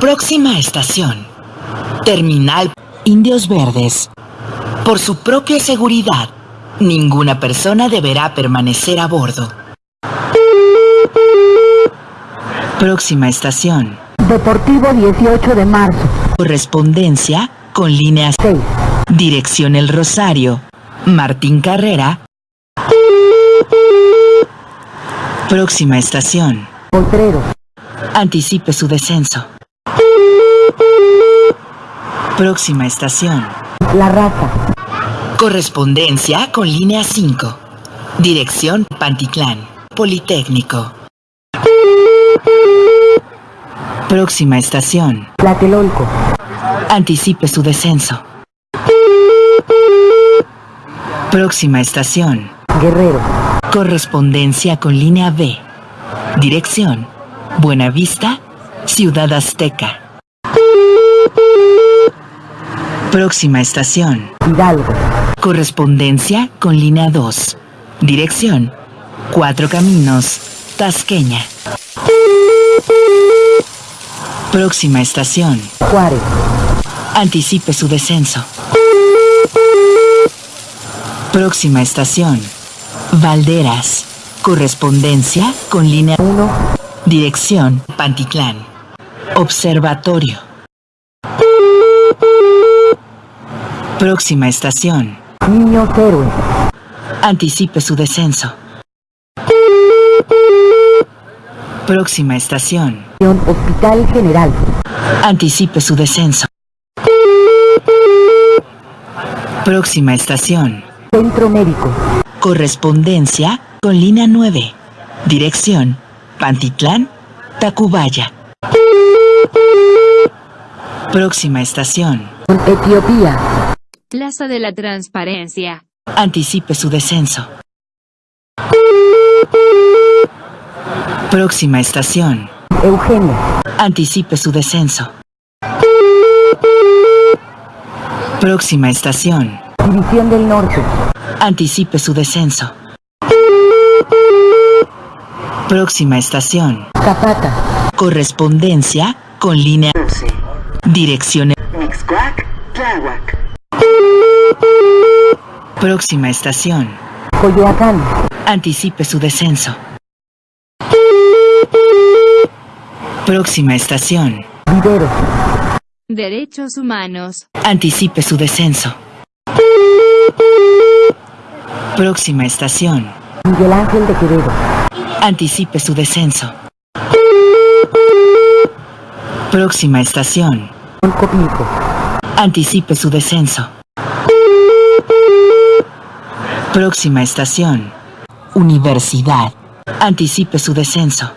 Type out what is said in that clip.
Próxima estación. Terminal Indios Verdes. Por su propia seguridad, ninguna persona deberá permanecer a bordo. Próxima estación. Deportivo 18 de marzo. Correspondencia con línea 6. Dirección El Rosario. Martín Carrera. Próxima estación. Potrero. Anticipe su descenso. Próxima estación. La Raza. Correspondencia con línea 5. Dirección Pantitlán. Politécnico. Próxima estación. Tlatelolco. Anticipe su descenso. Próxima estación. Guerrero. Correspondencia con línea B. Dirección. Buenavista, Ciudad Azteca. Próxima estación. Hidalgo. Correspondencia con línea 2. Dirección. Cuatro Caminos, Tasqueña. Próxima estación. Juárez. Anticipe su descenso. Próxima estación. Valderas. Correspondencia con línea 1. Dirección Pantitlán. Observatorio. Próxima estación. Niños Héroes. Anticipe su descenso. Próxima estación. Hospital General. Anticipe su descenso. Próxima estación. Centro Médico. Correspondencia con línea 9. Dirección Pantitlán, Tacubaya. Próxima estación. Etiopía. Plaza de la Transparencia. Anticipe su descenso. Próxima estación. Eugenia. Anticipe su descenso. Próxima estación. División del Norte. Anticipe su descenso. Próxima estación. Zapata. Correspondencia con línea 11. Dirección. Próxima estación. Coyoacán. Anticipe su descenso. Próxima estación. Vivero. Derechos humanos. Anticipe su descenso. Próxima estación. Miguel Ángel de Quevedo. Anticipe su descenso. Próxima estación. Copilco. Anticipe su descenso. Próxima estación. Universidad. Anticipe su descenso.